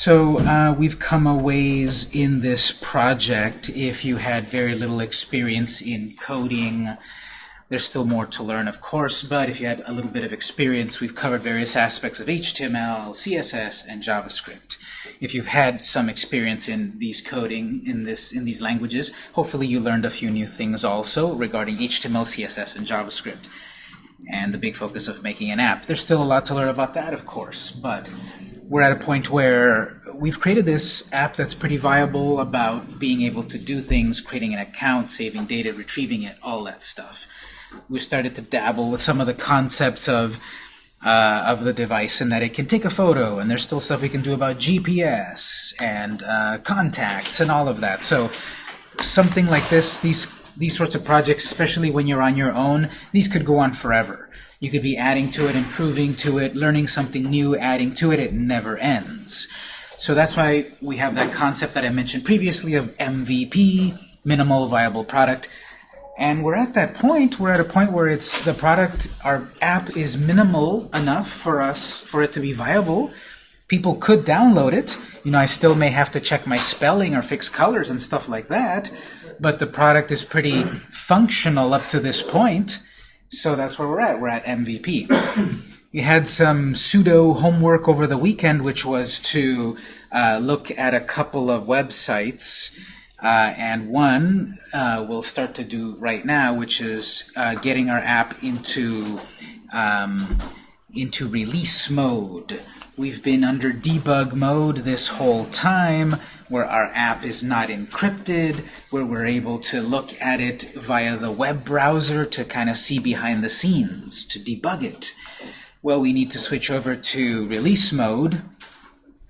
So uh, we've come a ways in this project. If you had very little experience in coding, there's still more to learn, of course, but if you had a little bit of experience, we've covered various aspects of HTML, CSS, and JavaScript. If you've had some experience in these coding in this in these languages, hopefully you learned a few new things also regarding HTML, CSS, and JavaScript and the big focus of making an app. There's still a lot to learn about that, of course, but we're at a point where we've created this app that's pretty viable about being able to do things, creating an account, saving data, retrieving it, all that stuff. We started to dabble with some of the concepts of uh, of the device and that it can take a photo, and there's still stuff we can do about GPS and uh, contacts and all of that. So something like this, these these sorts of projects, especially when you're on your own, these could go on forever. You could be adding to it, improving to it, learning something new, adding to it. It never ends. So that's why we have that concept that I mentioned previously of MVP, minimal viable product. And we're at that point, we're at a point where it's the product, our app is minimal enough for us, for it to be viable. People could download it. You know, I still may have to check my spelling or fix colors and stuff like that, but the product is pretty functional up to this point. So that's where we're at. We're at MVP. you had some pseudo homework over the weekend, which was to uh, look at a couple of websites. Uh, and one uh, we'll start to do right now, which is uh, getting our app into um, into release mode. We've been under debug mode this whole time, where our app is not encrypted, where we're able to look at it via the web browser to kind of see behind the scenes, to debug it. Well, we need to switch over to release mode,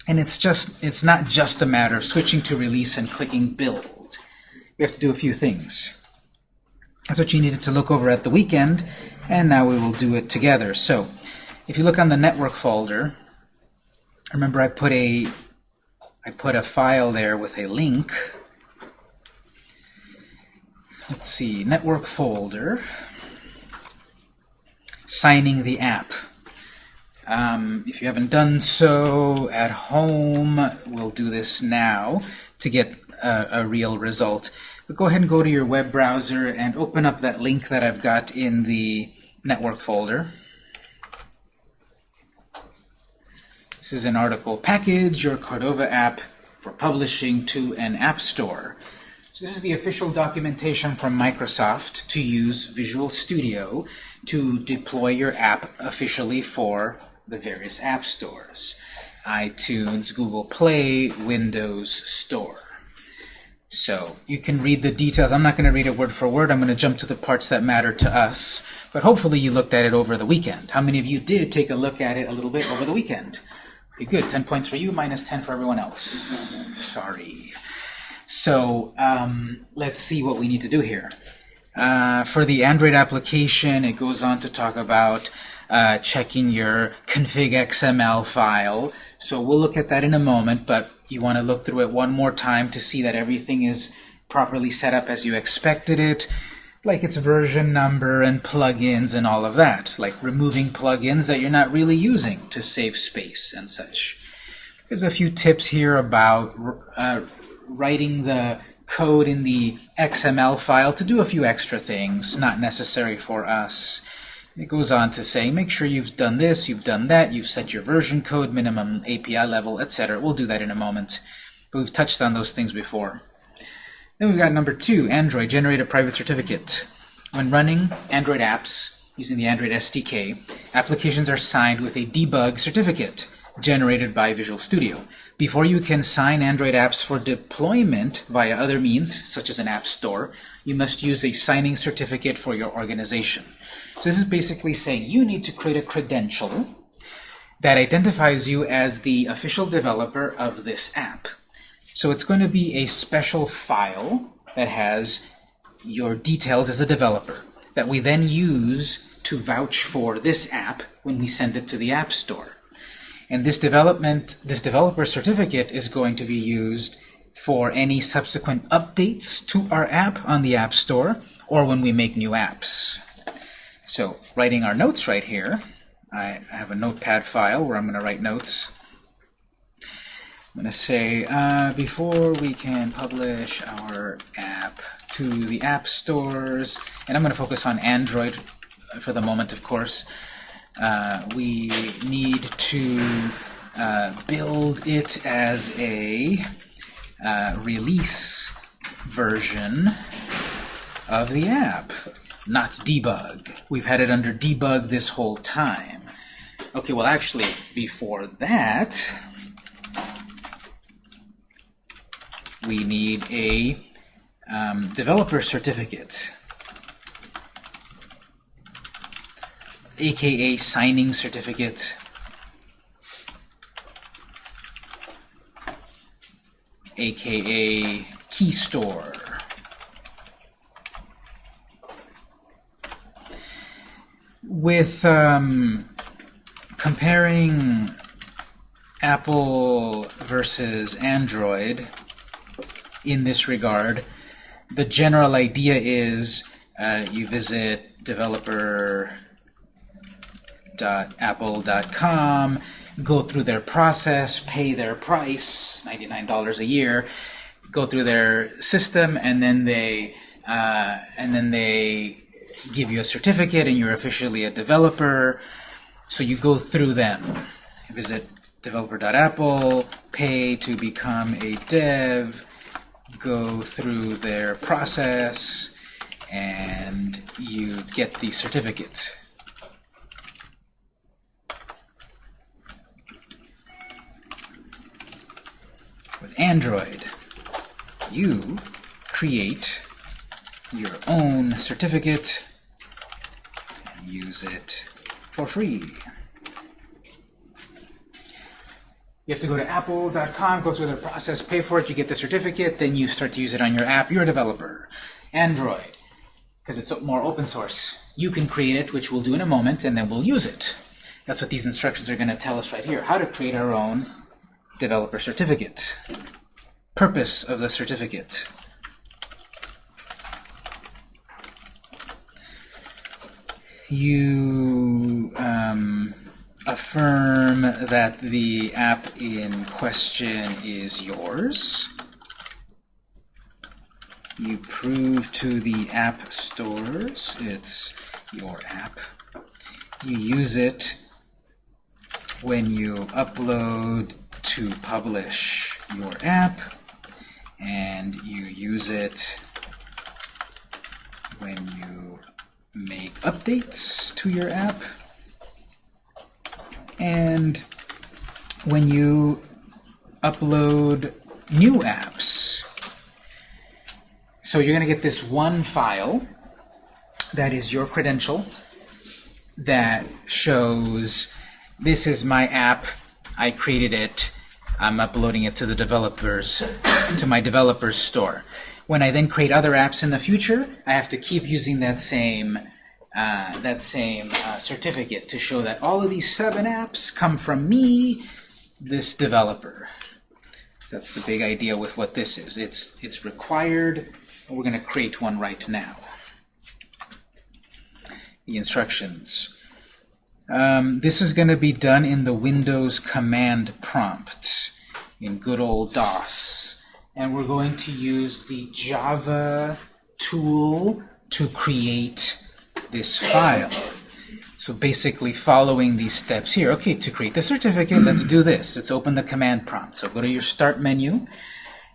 and it's just it's not just a matter of switching to release and clicking build. We have to do a few things. That's what you needed to look over at the weekend, and now we will do it together. So, if you look on the network folder, remember I put a I put a file there with a link. Let's see, network folder, signing the app. Um, if you haven't done so at home, we'll do this now to get a, a real result. But go ahead and go to your web browser and open up that link that I've got in the network folder. This is an article, Package Your Cordova App for Publishing to an App Store. So this is the official documentation from Microsoft to use Visual Studio to deploy your app officially for the various app stores. iTunes, Google Play, Windows Store. So you can read the details. I'm not going to read it word for word. I'm going to jump to the parts that matter to us. But hopefully you looked at it over the weekend. How many of you did take a look at it a little bit over the weekend? Good. 10 points for you, minus 10 for everyone else. Sorry. So um, let's see what we need to do here. Uh, for the Android application, it goes on to talk about uh, checking your config XML file. So we'll look at that in a moment, but you want to look through it one more time to see that everything is properly set up as you expected it like its version number and plugins and all of that, like removing plugins that you're not really using to save space and such. There's a few tips here about uh, writing the code in the XML file to do a few extra things, not necessary for us. It goes on to say, make sure you've done this, you've done that, you've set your version code, minimum API level, etc. We'll do that in a moment. But we've touched on those things before. Then we've got number two, Android, generate a private certificate. When running Android apps using the Android SDK, applications are signed with a debug certificate generated by Visual Studio. Before you can sign Android apps for deployment via other means, such as an app store, you must use a signing certificate for your organization. So this is basically saying you need to create a credential that identifies you as the official developer of this app. So it's going to be a special file that has your details as a developer that we then use to vouch for this app when we send it to the App Store. And this development, this developer certificate is going to be used for any subsequent updates to our app on the App Store or when we make new apps. So writing our notes right here, I have a notepad file where I'm going to write notes. I'm going to say, uh, before we can publish our app to the app stores, and I'm going to focus on Android for the moment, of course, uh, we need to uh, build it as a uh, release version of the app, not debug. We've had it under debug this whole time. Okay, well actually, before that, we need a um, developer certificate, aka signing certificate. aka key store. With um, comparing Apple versus Android in this regard, the general idea is uh, you visit developer.apple.com, go through their process, pay their price, $99 a year, go through their system, and then they uh, and then they give you a certificate, and you're officially a developer. So you go through them. Visit developer.apple, pay to become a dev, go through their process, and you get the certificate. With Android, you create your own certificate and use it for free. You have to go to apple.com, go through the process, pay for it, you get the certificate, then you start to use it on your app. You're a developer. Android, because it's more open source. You can create it, which we'll do in a moment, and then we'll use it. That's what these instructions are going to tell us right here, how to create our own developer certificate. Purpose of the certificate. You um, affirm that the app in question is yours. You prove to the app stores it's your app. You use it when you upload to publish your app, and you use it when you make updates to your app, and when you upload new apps. So you're going to get this one file that is your credential that shows this is my app, I created it, I'm uploading it to the developers, to my developers store. When I then create other apps in the future, I have to keep using that same uh, that same uh, certificate to show that all of these seven apps come from me, this developer. That's the big idea with what this is. It's it's required. We're going to create one right now. The instructions. Um, this is going to be done in the Windows command prompt in good old DOS. And we're going to use the Java tool to create this file. So basically following these steps here. Okay, to create the certificate, let's do this. Let's open the command prompt. So go to your Start menu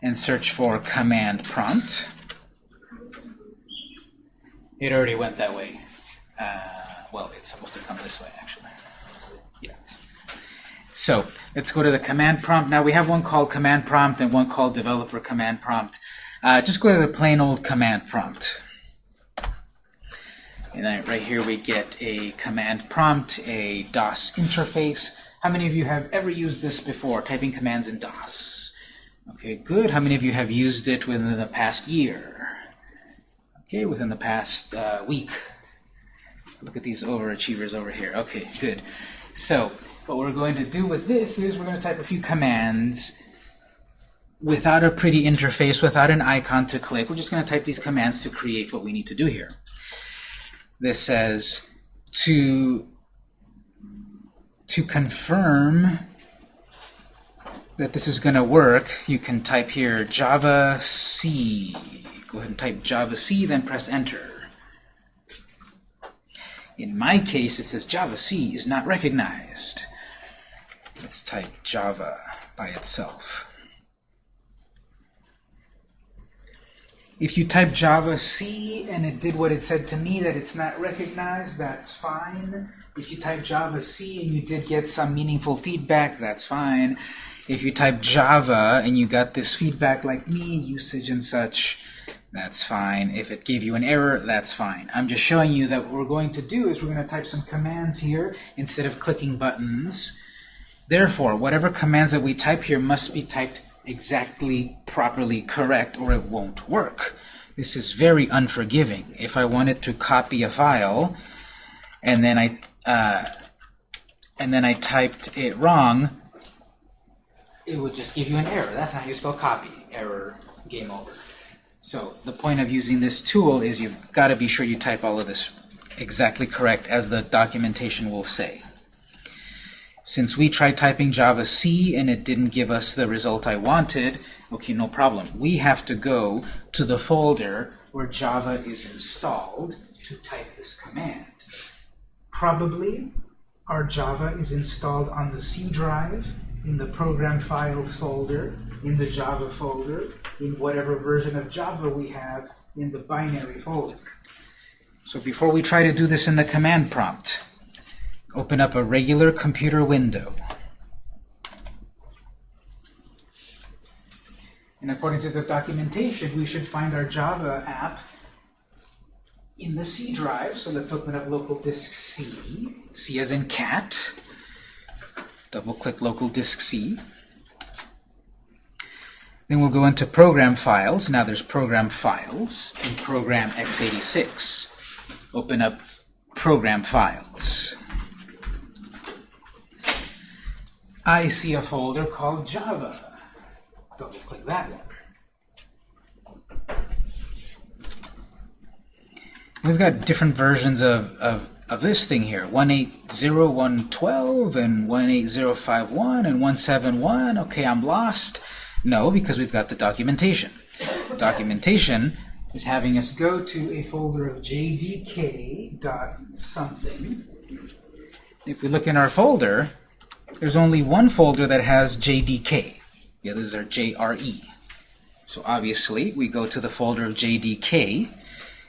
and search for command prompt. It already went that way. Uh, well, it's supposed to come this way, actually. Yes. So let's go to the command prompt. Now we have one called command prompt and one called developer command prompt. Uh, just go to the plain old command prompt. And then right here we get a command prompt, a DOS interface. How many of you have ever used this before, typing commands in DOS? Okay, good. How many of you have used it within the past year? Okay, within the past uh, week. Look at these overachievers over here. Okay, good. So what we're going to do with this is we're going to type a few commands without a pretty interface, without an icon to click. We're just going to type these commands to create what we need to do here. This says to to confirm that this is going to work, you can type here Java C. Go ahead and type Java C, then press Enter. In my case, it says Java C is not recognized. Let's type Java by itself. If you type Java C and it did what it said to me, that it's not recognized, that's fine. If you type Java C and you did get some meaningful feedback, that's fine. If you type Java and you got this feedback like me, usage and such, that's fine. If it gave you an error, that's fine. I'm just showing you that what we're going to do is we're going to type some commands here instead of clicking buttons. Therefore, whatever commands that we type here must be typed exactly properly correct or it won't work. This is very unforgiving. If I wanted to copy a file and then I uh, and then I typed it wrong, it would just give you an error. That's not how you spell copy. Error, game over. So the point of using this tool is you've got to be sure you type all of this exactly correct as the documentation will say. Since we tried typing Java C and it didn't give us the result I wanted, okay, no problem. We have to go to the folder where Java is installed to type this command. Probably our Java is installed on the C drive, in the program files folder, in the Java folder, in whatever version of Java we have in the binary folder. So before we try to do this in the command prompt, open up a regular computer window. And according to the documentation, we should find our Java app in the C drive. So let's open up local disk C, C as in cat. Double-click local disk C. Then we'll go into program files. Now there's program files in program x86. Open up program files. I see a folder called Java. Double click that one. We've got different versions of, of, of this thing here. 180.112 and 180.51 and 171. Okay, I'm lost. No, because we've got the documentation. Documentation is having us go to a folder of jdk dot something. If we look in our folder, there's only one folder that has JDK. The others are JRE. So obviously, we go to the folder of JDK,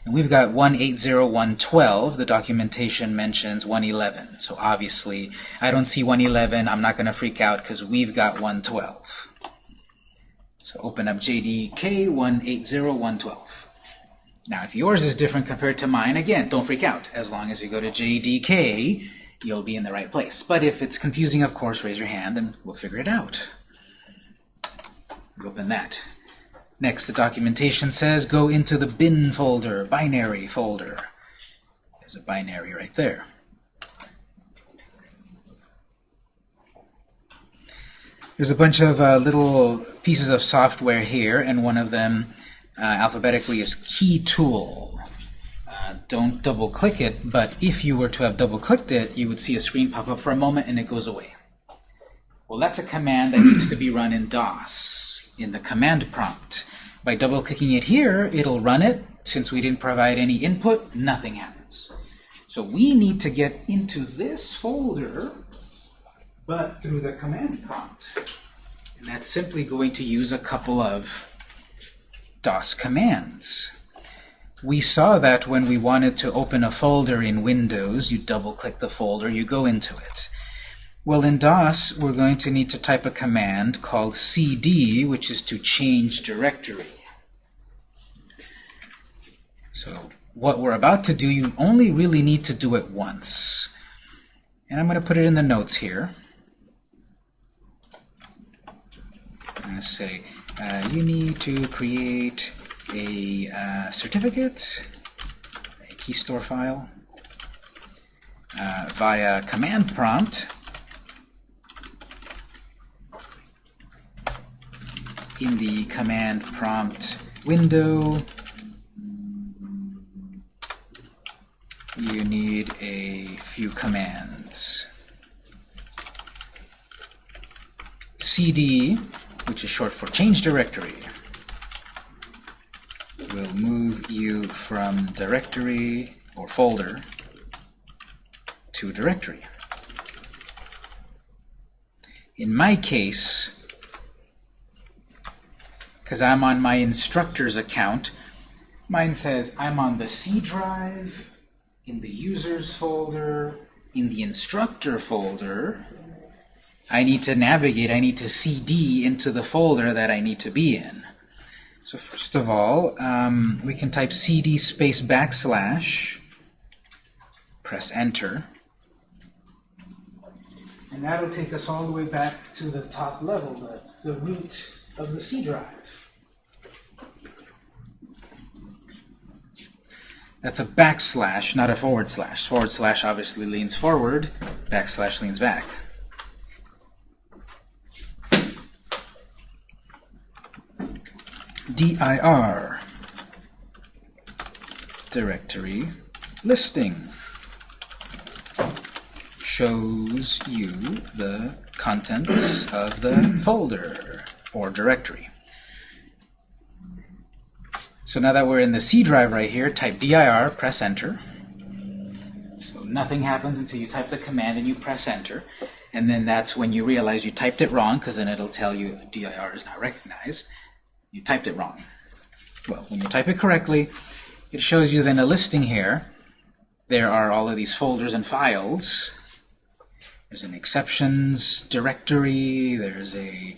and we've got 180.112. The documentation mentions 111. So obviously, I don't see 111. I'm not going to freak out because we've got 112. So open up JDK 180.112. Now, if yours is different compared to mine, again, don't freak out. As long as you go to JDK, you'll be in the right place. But if it's confusing, of course, raise your hand and we'll figure it out. Open that. Next, the documentation says go into the bin folder, binary folder. There's a binary right there. There's a bunch of uh, little pieces of software here, and one of them uh, alphabetically is KeyTool. Uh, don't double-click it, but if you were to have double-clicked it, you would see a screen pop up for a moment and it goes away. Well, that's a command that needs to be run in DOS, in the command prompt. By double-clicking it here, it'll run it. Since we didn't provide any input, nothing happens. So we need to get into this folder but through the command prompt. And that's simply going to use a couple of DOS commands. We saw that when we wanted to open a folder in Windows, you double-click the folder, you go into it. Well, in DOS, we're going to need to type a command called cd, which is to change directory. So what we're about to do, you only really need to do it once. And I'm going to put it in the notes here. I'm going to say uh, you need to create a uh, certificate, a key store file, uh, via command prompt. In the command prompt window you need a few commands. Cd, which is short for change directory, will move you from directory or folder to directory. In my case, because I'm on my instructor's account, mine says I'm on the C drive, in the users folder, in the instructor folder. I need to navigate, I need to CD into the folder that I need to be in. So first of all, um, we can type cd space backslash, press enter, and that'll take us all the way back to the top level, the, the root of the C drive. That's a backslash, not a forward slash. Forward slash obviously leans forward, backslash leans back. Dir directory listing shows you the contents of the folder or directory. So now that we're in the C drive right here, type dir, press enter. So nothing happens until you type the command and you press enter. And then that's when you realize you typed it wrong, because then it'll tell you dir is not recognized you typed it wrong. Well, when you type it correctly, it shows you then a listing here. There are all of these folders and files. There's an exceptions directory, there's a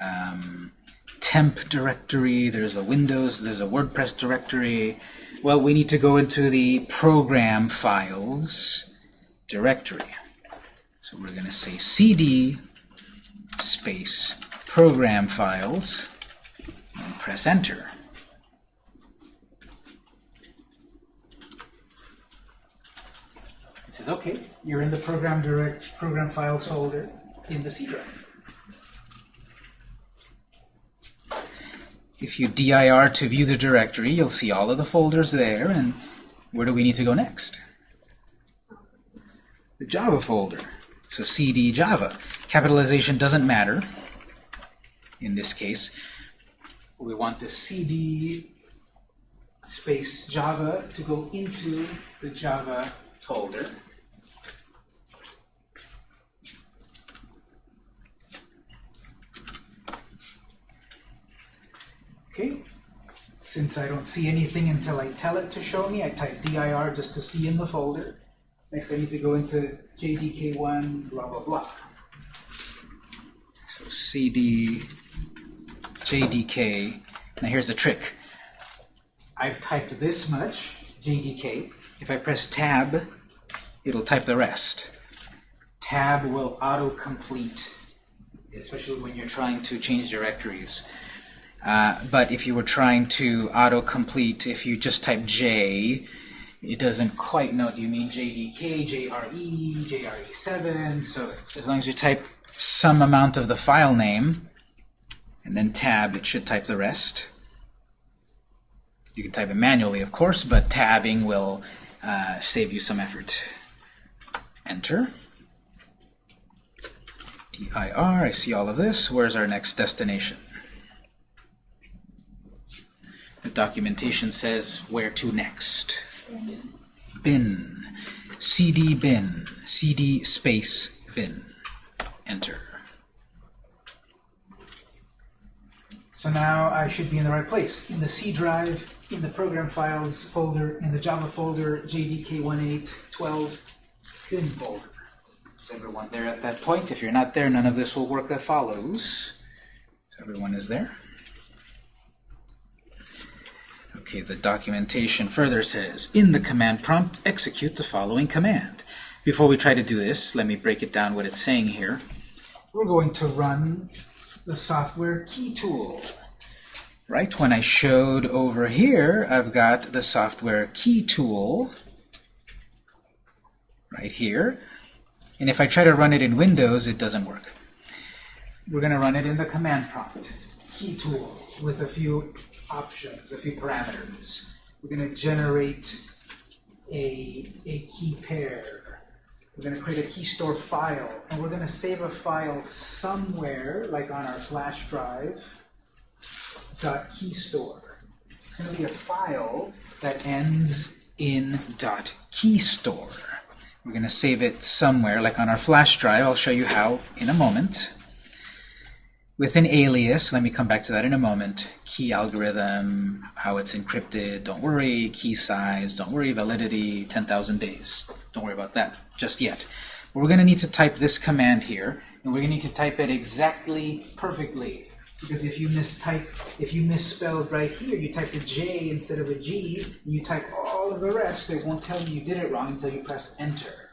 um, temp directory, there's a Windows, there's a WordPress directory. Well, we need to go into the program files directory. So we're going to say cd space program files and press enter. It says, okay, you're in the program direct program files folder in the C drive. If you dir to view the directory, you'll see all of the folders there, and where do we need to go next? The Java folder. So cd Java. Capitalization doesn't matter in this case we want the cd space Java to go into the Java folder. Okay, since I don't see anything until I tell it to show me, I type dir just to see in the folder. Next I need to go into jdk1 blah blah blah. So cd JDK. Now here's a trick. I've typed this much, JDK. If I press Tab, it'll type the rest. Tab will auto-complete, especially when you're trying to change directories. Uh, but if you were trying to auto-complete, if you just type J, it doesn't quite know. Do you mean JDK, JRE, JRE7? So as long as you type some amount of the file name, and then tab, it should type the rest. You can type it manually, of course, but tabbing will uh, save you some effort. Enter. dir, I see all of this. Where's our next destination? The documentation says where to next. Bin. cd bin. cd space bin. Enter. So now I should be in the right place. In the C drive, in the program files folder, in the Java folder, JDK1812 bin folder. Is everyone there at that point? If you're not there, none of this will work that follows. So everyone is there? Okay, the documentation further says, in the command prompt, execute the following command. Before we try to do this, let me break it down what it's saying here. We're going to run the software key tool. Right, when I showed over here, I've got the software key tool right here. And if I try to run it in Windows, it doesn't work. We're going to run it in the command prompt, key tool, with a few options, a few parameters. We're going to generate a, a key pair. We're going to create a key store file, and we're going to save a file somewhere, like on our flash drive, dot key store. It's going to be a file that ends in dot key store. We're going to save it somewhere, like on our flash drive. I'll show you how in a moment. With an alias, let me come back to that in a moment. Key algorithm, how it's encrypted, don't worry. Key size, don't worry. Validity, 10,000 days. Don't worry about that just yet. But we're going to need to type this command here, and we're going to need to type it exactly perfectly. Because if you mistype, if you misspelled right here, you typed a J instead of a G, and you type all of the rest, it won't tell you you did it wrong until you press enter.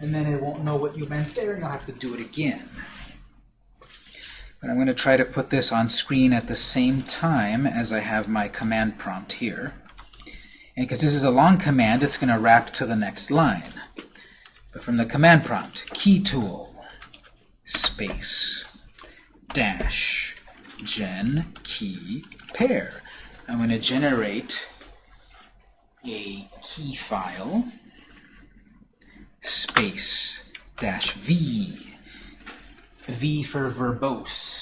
And then it won't know what you meant there, and you'll have to do it again. I'm going to try to put this on screen at the same time as I have my command prompt here. And because this is a long command, it's going to wrap to the next line. But from the command prompt, key tool, space, dash, gen key pair. I'm going to generate a key file, space, dash v, v for verbose.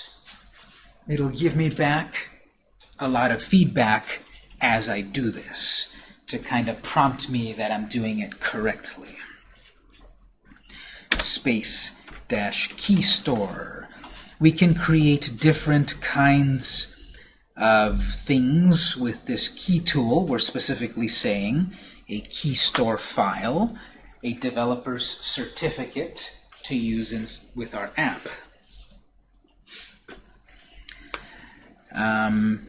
It'll give me back a lot of feedback as I do this to kind of prompt me that I'm doing it correctly. Space dash key store. We can create different kinds of things with this key tool. We're specifically saying a key store file, a developer's certificate to use in, with our app. Um,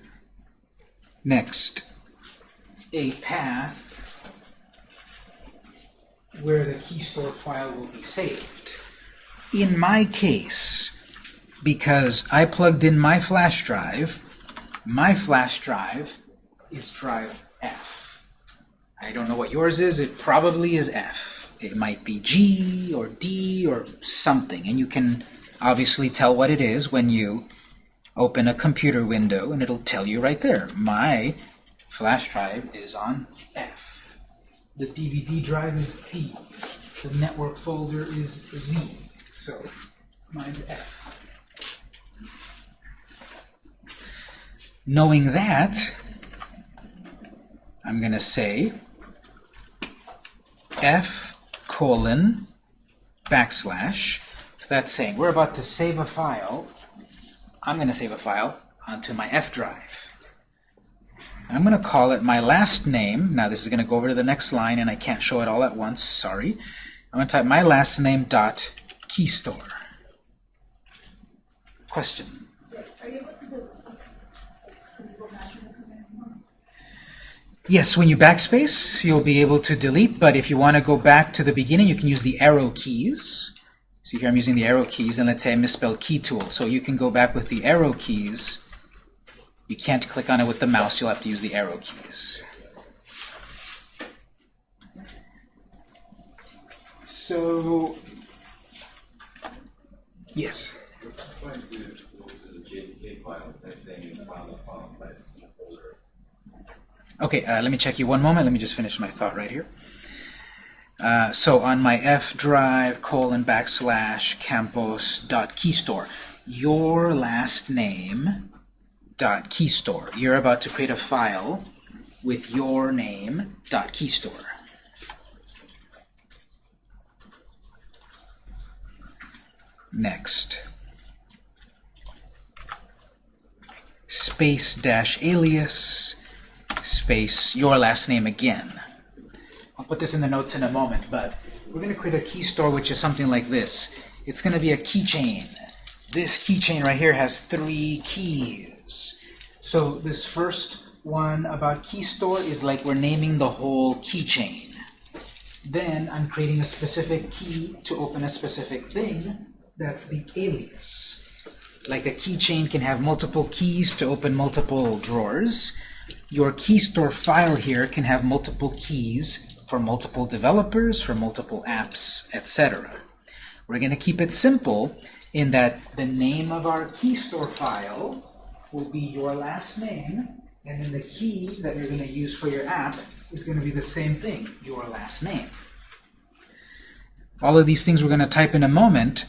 next, a path where the key store file will be saved. In my case, because I plugged in my flash drive, my flash drive is drive F. I don't know what yours is. It probably is F. It might be G or D or something, and you can obviously tell what it is when you open a computer window, and it'll tell you right there. My flash drive is on F. The DVD drive is D. The network folder is Z. So mine's F. Knowing that, I'm going to say F colon backslash. So that's saying we're about to save a file. I'm going to save a file onto my F drive. I'm going to call it my last name. Now this is going to go over to the next line, and I can't show it all at once. Sorry. I'm going to type my last name dot key store. Question. Yes, when you backspace, you'll be able to delete, but if you want to go back to the beginning, you can use the arrow keys. So here I'm using the arrow keys, and let's say I misspelled key tool. So you can go back with the arrow keys you can't click on it with the mouse, you'll have to use the arrow keys. So, yes? Okay, uh, let me check you one moment. Let me just finish my thought right here. Uh, so on my F drive colon backslash campos dot keystore, your last name dot .keystore. You're about to create a file with your name dot .keystore. Next. Space dash alias space your last name again. I'll put this in the notes in a moment, but we're going to create a key store which is something like this. It's going to be a keychain. This keychain right here has three keys. So this first one about key store is like we're naming the whole keychain. Then I'm creating a specific key to open a specific thing. That's the alias. Like a keychain can have multiple keys to open multiple drawers. Your key store file here can have multiple keys for multiple developers, for multiple apps, etc. We're going to keep it simple in that the name of our key store file will be your last name, and then the key that you're going to use for your app is going to be the same thing, your last name. all of these things we're going to type in a moment,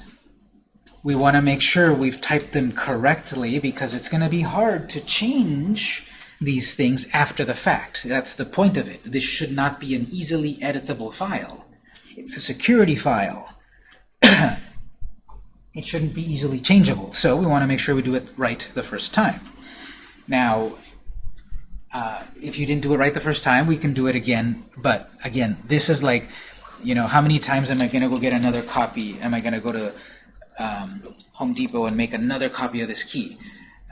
we want to make sure we've typed them correctly because it's going to be hard to change these things after the fact. That's the point of it. This should not be an easily editable file. It's a security file. it shouldn't be easily changeable. So we want to make sure we do it right the first time. Now, uh, if you didn't do it right the first time, we can do it again. But again, this is like, you know, how many times am I going to go get another copy? Am I going to go to um, Home Depot and make another copy of this key?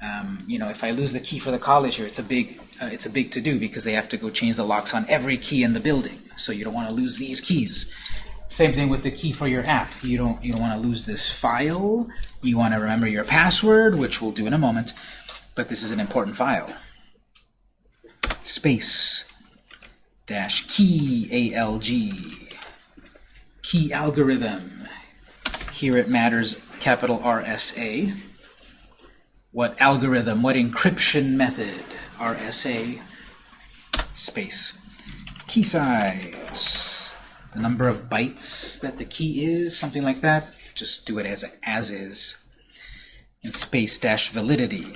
Um, you know, if I lose the key for the college here, it's a big, uh, it's a big to do because they have to go change the locks on every key in the building. So you don't want to lose these keys. Same thing with the key for your app. You don't, you don't want to lose this file. You want to remember your password, which we'll do in a moment. But this is an important file. Space dash key ALG key algorithm. Here it matters capital RSA what algorithm, what encryption method, RSA, space. Key size, the number of bytes that the key is, something like that. Just do it as, as is. And space dash validity,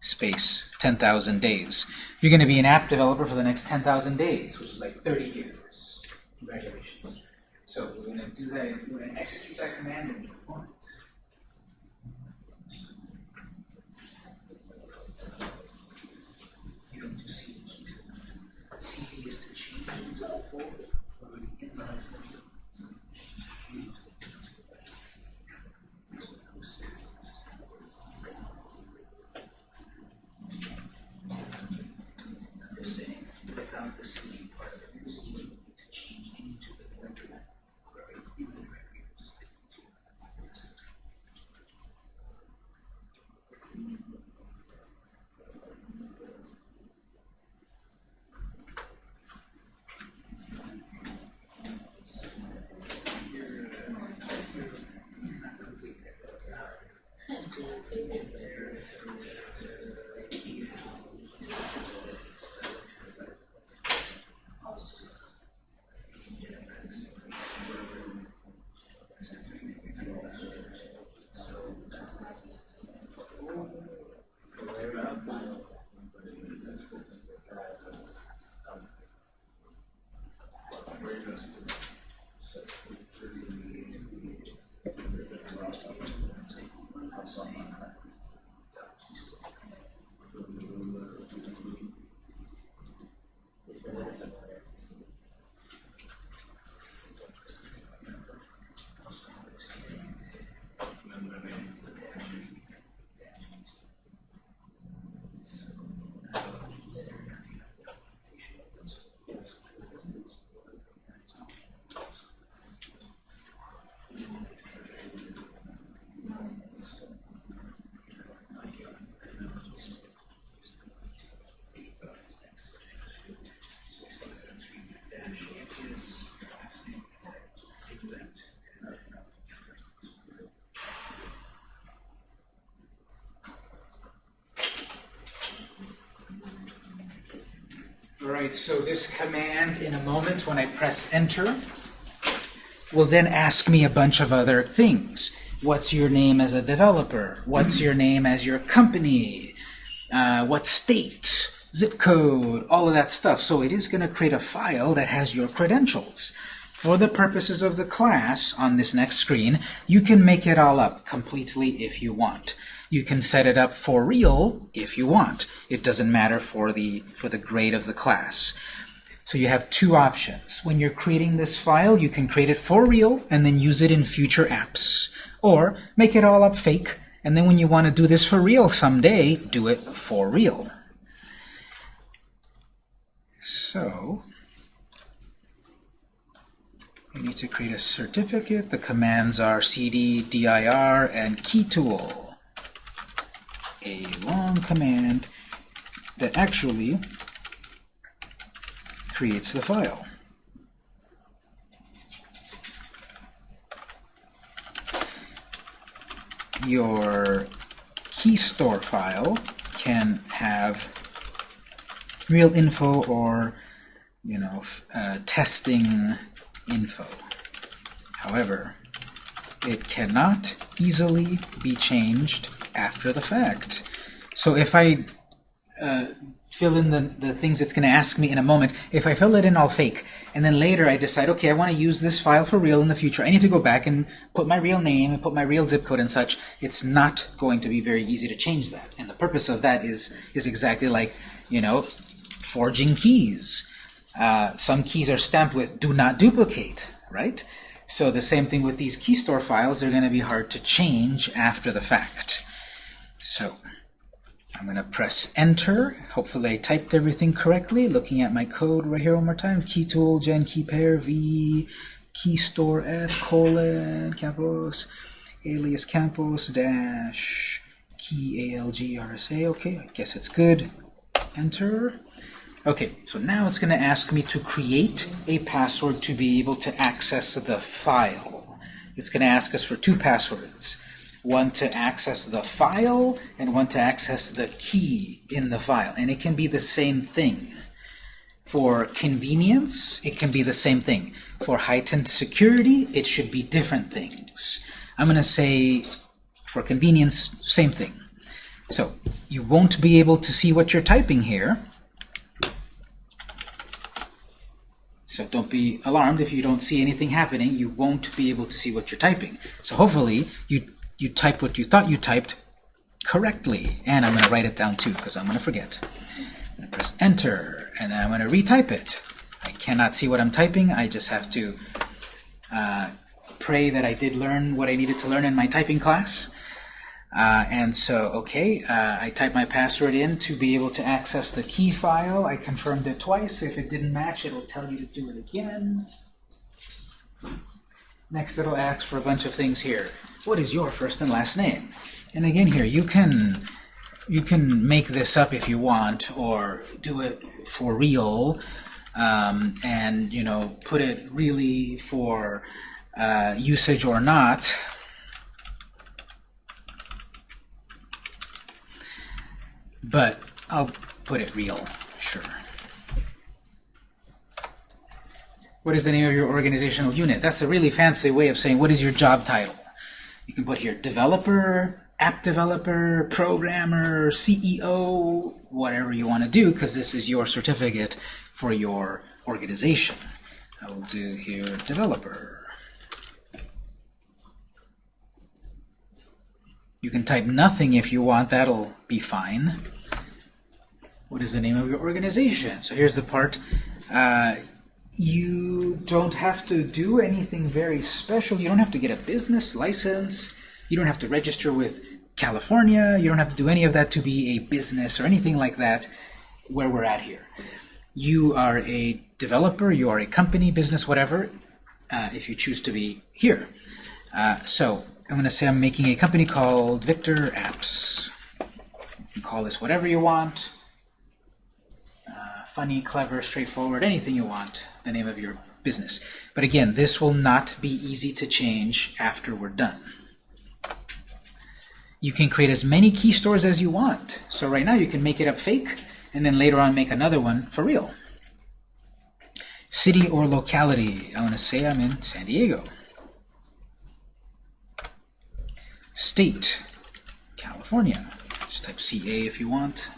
space 10,000 days. You're going to be an app developer for the next 10,000 days, which is like 30 years. Congratulations. So we're going to do that, we're going to execute that command in a moment. Right, so this command in a moment when I press enter will then ask me a bunch of other things. What's your name as a developer? What's your name as your company? Uh, what state? Zip code? All of that stuff. So it is going to create a file that has your credentials. For the purposes of the class on this next screen, you can make it all up completely if you want. You can set it up for real if you want. It doesn't matter for the, for the grade of the class. So you have two options. When you're creating this file, you can create it for real and then use it in future apps. Or make it all up fake, and then when you want to do this for real someday, do it for real. So, we need to create a certificate. The commands are cd, dir, and key tool a long command that actually creates the file. Your key store file can have real info or you know uh, testing info. However, it cannot easily be changed after the fact. So if I uh, fill in the, the things it's going to ask me in a moment, if I fill it in all fake, and then later I decide, okay, I want to use this file for real in the future, I need to go back and put my real name and put my real zip code and such, it's not going to be very easy to change that. And the purpose of that is, is exactly like, you know, forging keys. Uh, some keys are stamped with do not duplicate, right? So the same thing with these key store files, they're going to be hard to change after the fact. So I'm going to press enter. Hopefully I typed everything correctly. Looking at my code right here one more time. Key tool, gen key pair, v, key store f, colon, campos, alias campos, dash, key alg rsa. Okay, I guess it's good. Enter. Okay, so now it's going to ask me to create a password to be able to access the file. It's going to ask us for two passwords one to access the file, and one to access the key in the file. And it can be the same thing. For convenience, it can be the same thing. For heightened security, it should be different things. I'm going to say, for convenience, same thing. So, you won't be able to see what you're typing here. So don't be alarmed if you don't see anything happening. You won't be able to see what you're typing. So hopefully you you typed what you thought you typed correctly. And I'm going to write it down too, because I'm going to forget. I'm going to press Enter, and then I'm going to retype it. I cannot see what I'm typing. I just have to uh, pray that I did learn what I needed to learn in my typing class. Uh, and so, okay, uh, I type my password in to be able to access the key file. I confirmed it twice. If it didn't match, it'll tell you to do it again. Next, it'll ask for a bunch of things here what is your first and last name? And again here, you can you can make this up if you want, or do it for real, um, and you know put it really for uh, usage or not. But I'll put it real, sure. What is the name of your organizational unit? That's a really fancy way of saying what is your job title. You can put here developer, app developer, programmer, CEO, whatever you want to do, because this is your certificate for your organization. I will do here developer. You can type nothing if you want, that'll be fine. What is the name of your organization? So here's the part. Uh, you don't have to do anything very special. You don't have to get a business license. You don't have to register with California. You don't have to do any of that to be a business or anything like that where we're at here. You are a developer, you are a company, business, whatever, uh, if you choose to be here. Uh, so I'm going to say I'm making a company called Victor Apps. You can call this whatever you want funny, clever, straightforward, anything you want, the name of your business. But again, this will not be easy to change after we're done. You can create as many key stores as you want. So right now you can make it up fake, and then later on make another one for real. City or locality. I want to say I'm in San Diego. State, California. Just type CA if you want.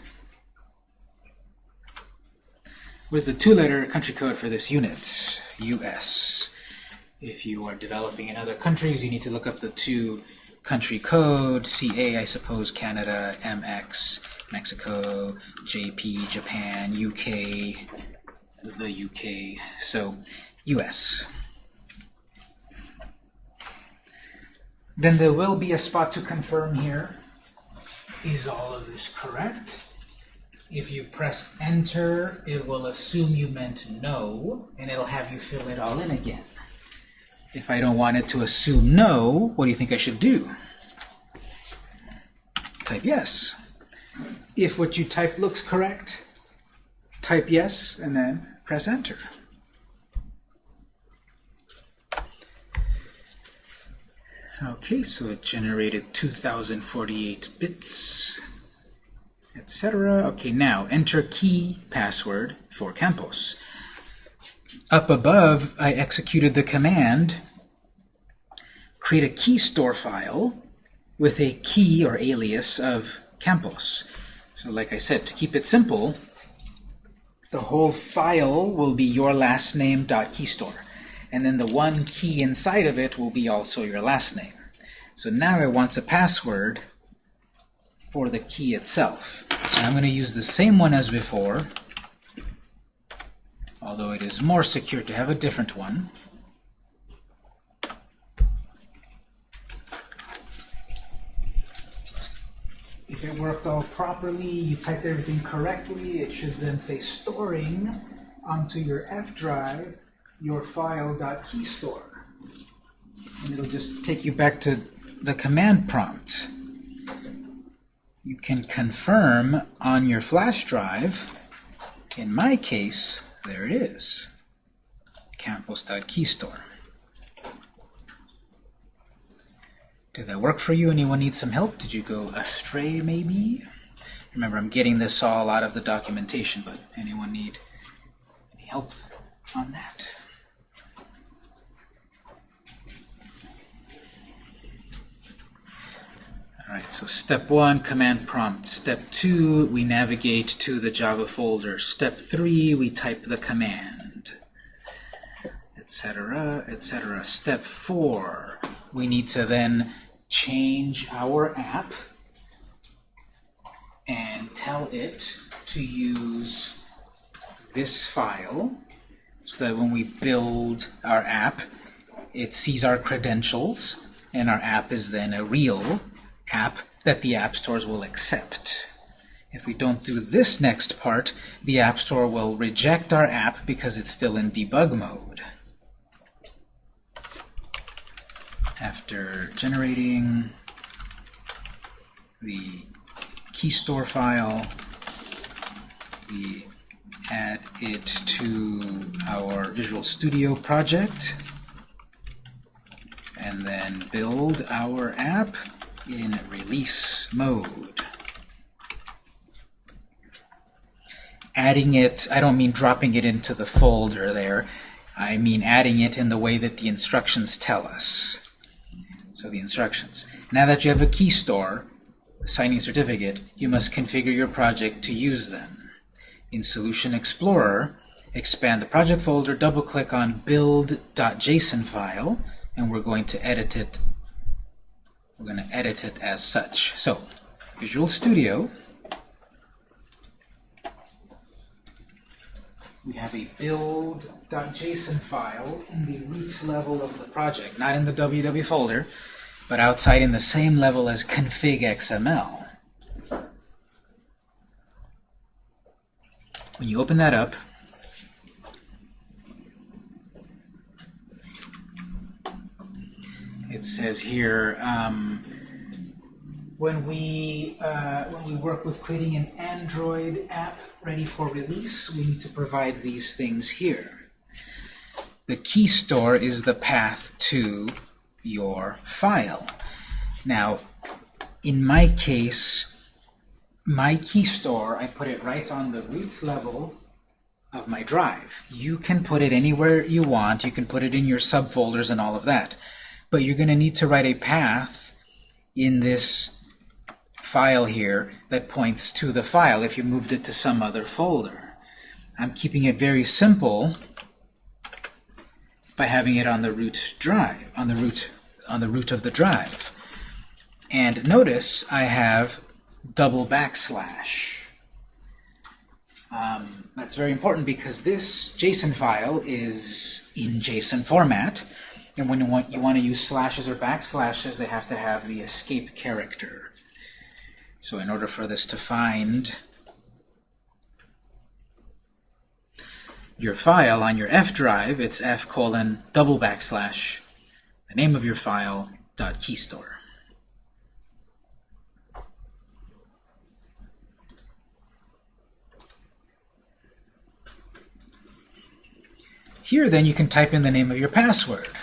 What is the two-letter country code for this unit? US. If you are developing in other countries, you need to look up the two country code, CA, I suppose, Canada, MX, Mexico, JP, Japan, UK, the UK, so US. Then there will be a spot to confirm here. Is all of this correct? If you press enter, it will assume you meant no, and it'll have you fill it all in again. If I don't want it to assume no, what do you think I should do? Type yes. If what you type looks correct, type yes, and then press enter. Okay, so it generated 2048 bits etc. Okay, now enter key password for Campos. Up above, I executed the command create a key store file with a key or alias of Campos. So like I said, to keep it simple, the whole file will be your last name dot keystore. And then the one key inside of it will be also your last name. So now it wants a password for the key itself. And I'm going to use the same one as before, although it is more secure to have a different one. If it worked all properly, you typed everything correctly, it should then say storing onto your F drive your file.keystore. And it'll just take you back to the command prompt. You can confirm on your flash drive. In my case, there it is. Campos.keystore. Did that work for you? Anyone need some help? Did you go astray, maybe? Remember, I'm getting this all out of the documentation, but anyone need any help on that? All right, so step one, command prompt. Step two, we navigate to the Java folder. Step three, we type the command, etc., etc. Step four, we need to then change our app and tell it to use this file so that when we build our app, it sees our credentials, and our app is then a real app that the app stores will accept. If we don't do this next part, the App Store will reject our app because it's still in debug mode. After generating the key store file, we add it to our Visual Studio project, and then build our app in release mode. Adding it, I don't mean dropping it into the folder there, I mean adding it in the way that the instructions tell us. So the instructions. Now that you have a key store, signing certificate, you must configure your project to use them. In Solution Explorer, expand the project folder, double-click on build.json file, and we're going to edit it. We're going to edit it as such. So, Visual Studio, we have a build.json file in the root level of the project, not in the www folder, but outside in the same level as config.xml. When you open that up, it says here, um, when we uh, when we work with creating an Android app ready for release, we need to provide these things here. The key store is the path to your file. Now, in my case, my key store, I put it right on the root level of my drive. You can put it anywhere you want. You can put it in your subfolders and all of that. But you're going to need to write a path in this file here that points to the file if you moved it to some other folder. I'm keeping it very simple by having it on the root drive, on the root, on the root of the drive. And notice I have double backslash. Um, that's very important because this JSON file is in JSON format, and when you want, you want to use slashes or backslashes, they have to have the escape character. So in order for this to find your file on your F drive, it's F colon double backslash the name of your file dot keystore. Here, then, you can type in the name of your password.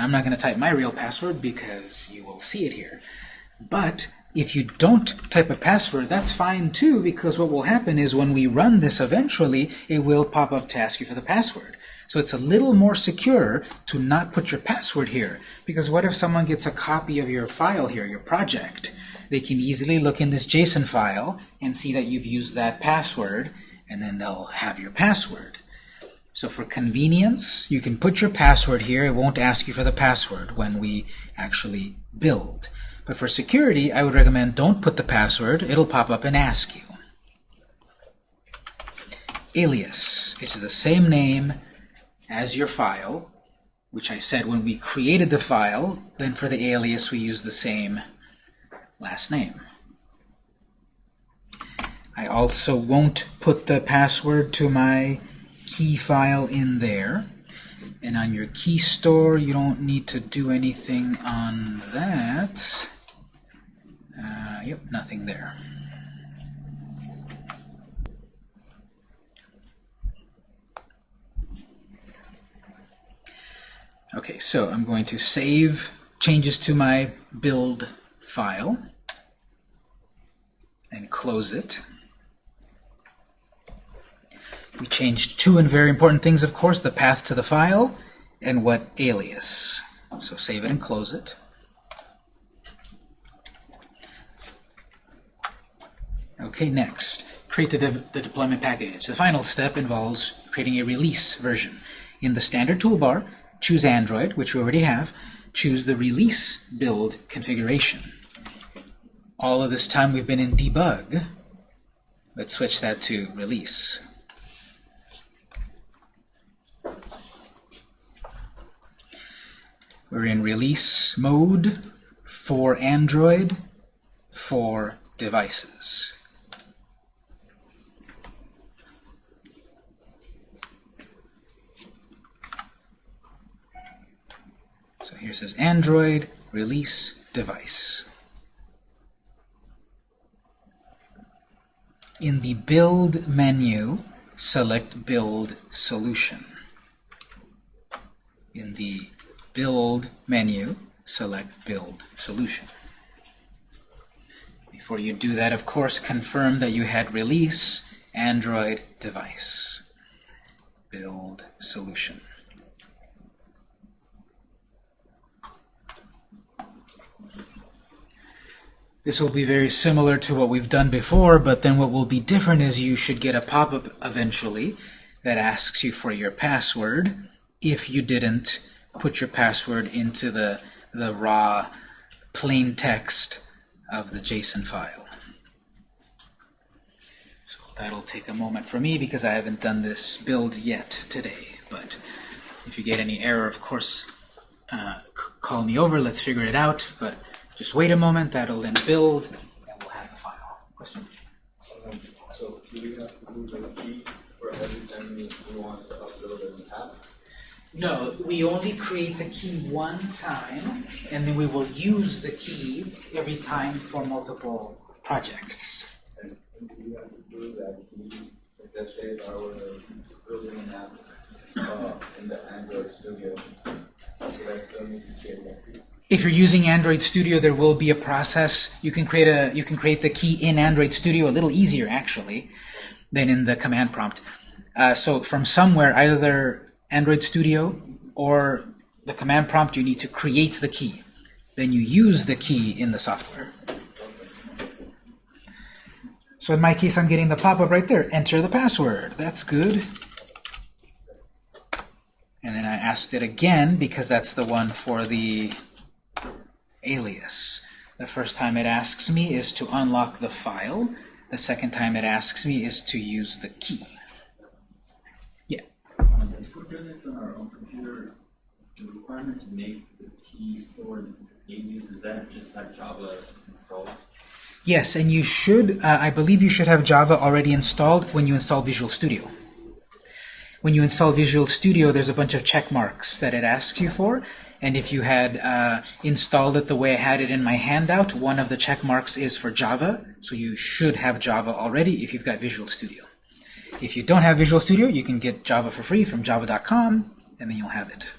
Now, I'm not going to type my real password because you will see it here. But if you don't type a password, that's fine too, because what will happen is when we run this eventually, it will pop up to ask you for the password. So it's a little more secure to not put your password here. Because what if someone gets a copy of your file here, your project? They can easily look in this JSON file and see that you've used that password, and then they'll have your password. So for convenience, you can put your password here. It won't ask you for the password when we actually build. But for security, I would recommend don't put the password. It'll pop up and ask you. Alias, which is the same name as your file, which I said when we created the file, then for the alias we use the same last name. I also won't put the password to my key file in there. And on your key store, you don't need to do anything on that. Uh, yep, nothing there. Okay, so I'm going to save changes to my build file and close it. We changed two and very important things, of course, the path to the file and what alias. So save it and close it. Okay, next, create the, de the deployment package. The final step involves creating a release version. In the standard toolbar, choose Android, which we already have. Choose the release build configuration. All of this time we've been in debug. Let's switch that to release. We're in release mode for Android for devices. So here says Android release device. In the build menu, select build solution. In the build menu, select build solution. Before you do that, of course, confirm that you had release Android device. Build solution. This will be very similar to what we've done before, but then what will be different is you should get a pop-up eventually that asks you for your password if you didn't put your password into the, the raw plain text of the JSON file. So that'll take a moment for me because I haven't done this build yet today. But if you get any error, of course, uh, call me over. Let's figure it out. But just wait a moment, that'll then build, and we'll have the file. Question? So do we have to do the key for every time we want to upload an app? No, we only create the key one time, and then we will use the key every time for multiple projects. And we have to do that key, let's say if building app uh, in the Android Studio, I still need to that key? If you're using Android Studio, there will be a process. You can create a you can create the key in Android Studio a little easier actually than in the command prompt. Uh, so from somewhere, either Android Studio or the command prompt, you need to create the key. Then you use the key in the software. So in my case, I'm getting the pop-up right there. Enter the password. That's good. And then I asked it again because that's the one for the alias. The first time it asks me is to unlock the file. The second time it asks me is to use the key. This on our own computer, the requirement to make the key stored alias, is that just have Java installed? Yes, and you should, uh, I believe you should have Java already installed when you install Visual Studio. When you install Visual Studio, there's a bunch of check marks that it asks you for, and if you had uh, installed it the way I had it in my handout, one of the check marks is for Java, so you should have Java already if you've got Visual Studio. If you don't have Visual Studio, you can get Java for free from java.com, and then you'll have it.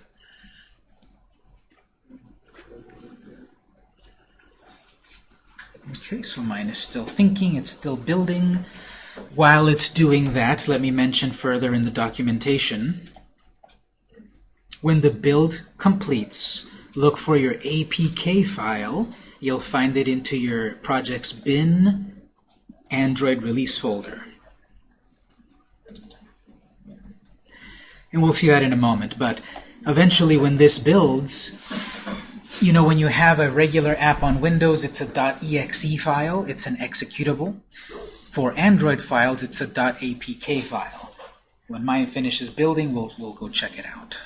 Okay, so mine is still thinking, it's still building. While it's doing that, let me mention further in the documentation When the build completes, look for your APK file. You'll find it into your project's bin Android release folder. And we'll see that in a moment, but eventually when this builds, you know, when you have a regular app on Windows, it's a .exe file, it's an executable. For Android files, it's a .apk file. When mine finishes building, we'll, we'll go check it out.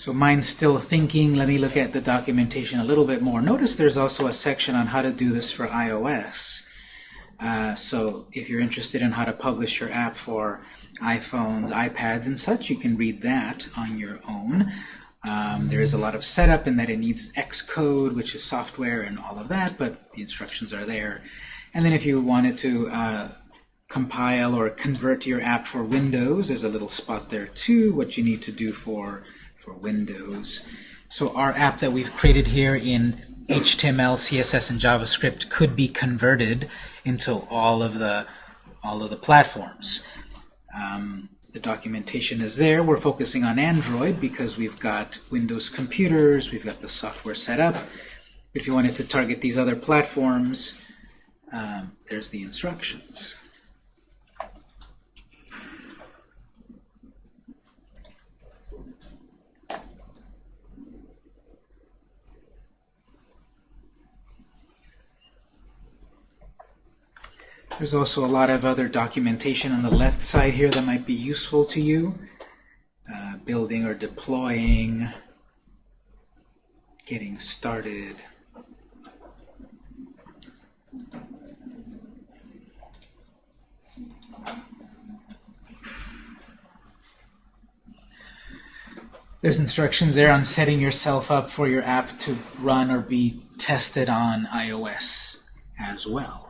So mine's still thinking. Let me look at the documentation a little bit more. Notice there's also a section on how to do this for iOS. Uh, so if you're interested in how to publish your app for iPhones, iPads, and such, you can read that on your own. Um, there is a lot of setup in that it needs Xcode, which is software and all of that, but the instructions are there. And then if you wanted to uh, compile or convert your app for Windows, there's a little spot there too, what you need to do for for Windows. So our app that we've created here in HTML, CSS, and JavaScript could be converted into all of the all of the platforms. Um, the documentation is there. We're focusing on Android because we've got Windows computers, we've got the software set up. If you wanted to target these other platforms, um, there's the instructions. There's also a lot of other documentation on the left side here that might be useful to you. Uh, building or deploying, getting started. There's instructions there on setting yourself up for your app to run or be tested on iOS as well.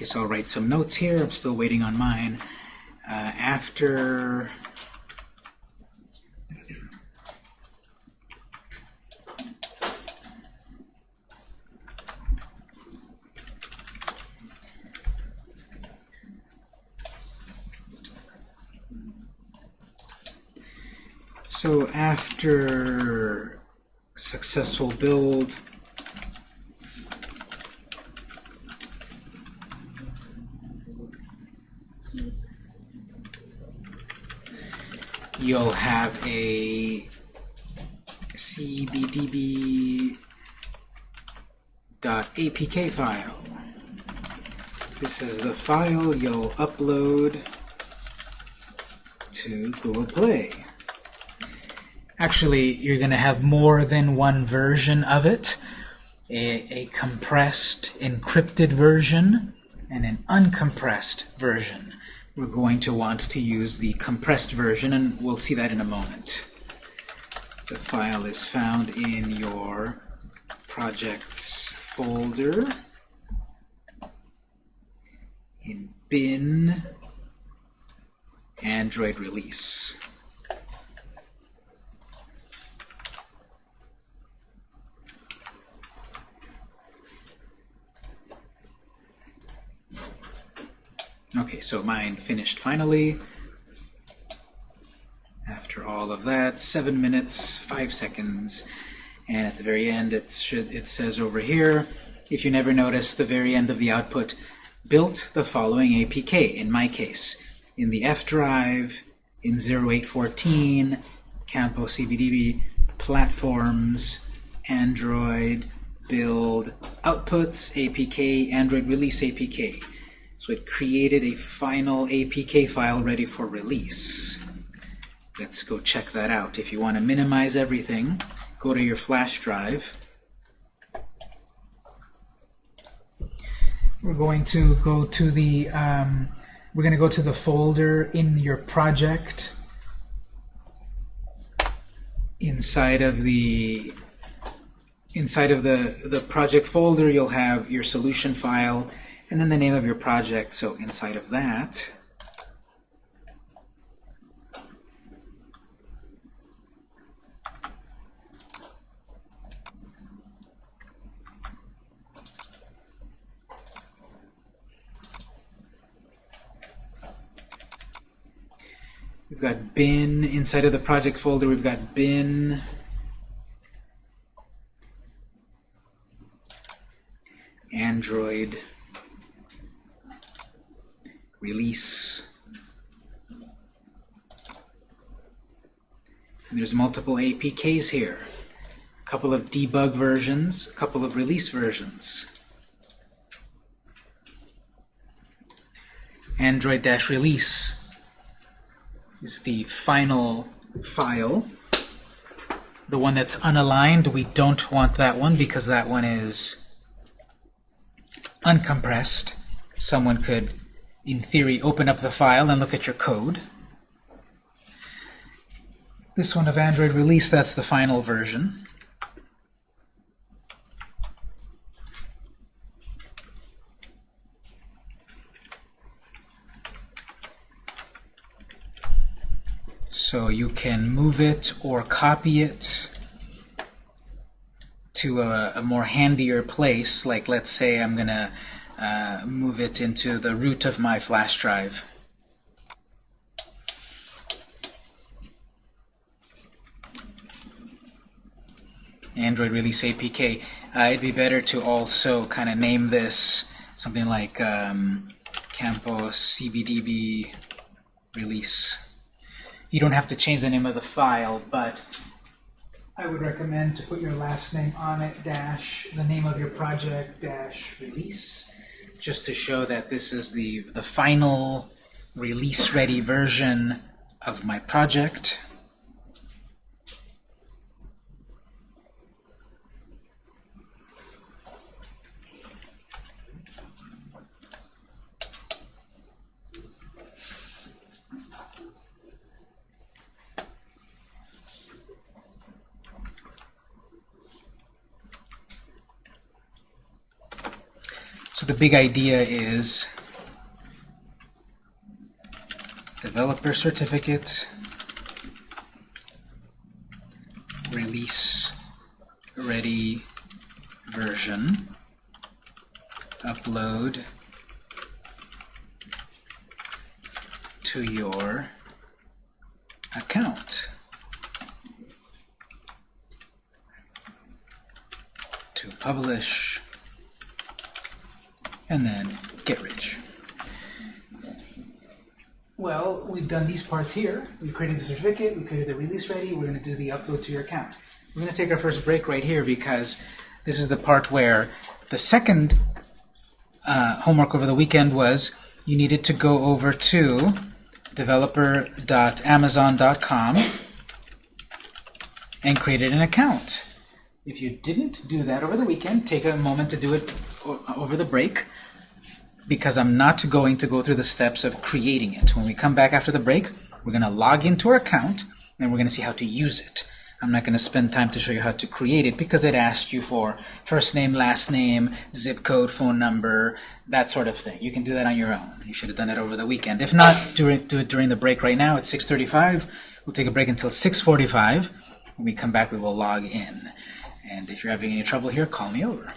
Okay, so I'll write some notes here. I'm still waiting on mine. Uh, after So after successful build, you'll have a cbdb.apk file. This is the file you'll upload to Google Play. Actually, you're going to have more than one version of it. A, a compressed, encrypted version and an uncompressed version. We're going to want to use the compressed version, and we'll see that in a moment. The file is found in your projects folder in bin Android release. Okay, so mine finished finally. After all of that, seven minutes, five seconds. And at the very end, it, should, it says over here, if you never notice, the very end of the output built the following APK, in my case, in the F drive, in 0814, Campo CBDB, platforms, Android, build, outputs, APK, Android release APK. So it created a final APK file ready for release. Let's go check that out. If you want to minimize everything, go to your flash drive. We're going to go to the um, we're going to go to the folder in your project inside of the inside of the the project folder you'll have your solution file and then the name of your project so inside of that We've got bin inside of the project folder. We've got bin Android release. And there's multiple APKs here. A couple of debug versions, a couple of release versions. Android-release is the final file. The one that's unaligned, we don't want that one because that one is uncompressed. Someone could, in theory, open up the file and look at your code. This one of Android release, that's the final version. So you can move it or copy it to a, a more handier place. Like let's say I'm going to uh, move it into the root of my flash drive. Android Release APK. Uh, it'd be better to also kind of name this something like um, Campo CBDB Release. You don't have to change the name of the file, but I would recommend to put your last name on it, dash the name of your project, dash release, just to show that this is the, the final release-ready version of my project. So the big idea is developer certificate, release ready version, upload to your account. To publish and then get rich. Well, we've done these We've created the certificate, we created the release ready, we're going to do the upload to your account. We're going to take our first break right here because this is the part where the second uh, homework over the weekend was you needed to go over to developer.amazon.com and created an account. If you didn't do that over the weekend, take a moment to do it over the break because I'm not going to go through the steps of creating it. When we come back after the break, we're going to log into our account and we're going to see how to use it. I'm not going to spend time to show you how to create it because it asks you for first name, last name, zip code, phone number, that sort of thing. You can do that on your own. You should have done it over the weekend. If not, do it, during the break right now It's 6.35. We'll take a break until 6.45. When we come back, we will log in. And if you're having any trouble here, call me over.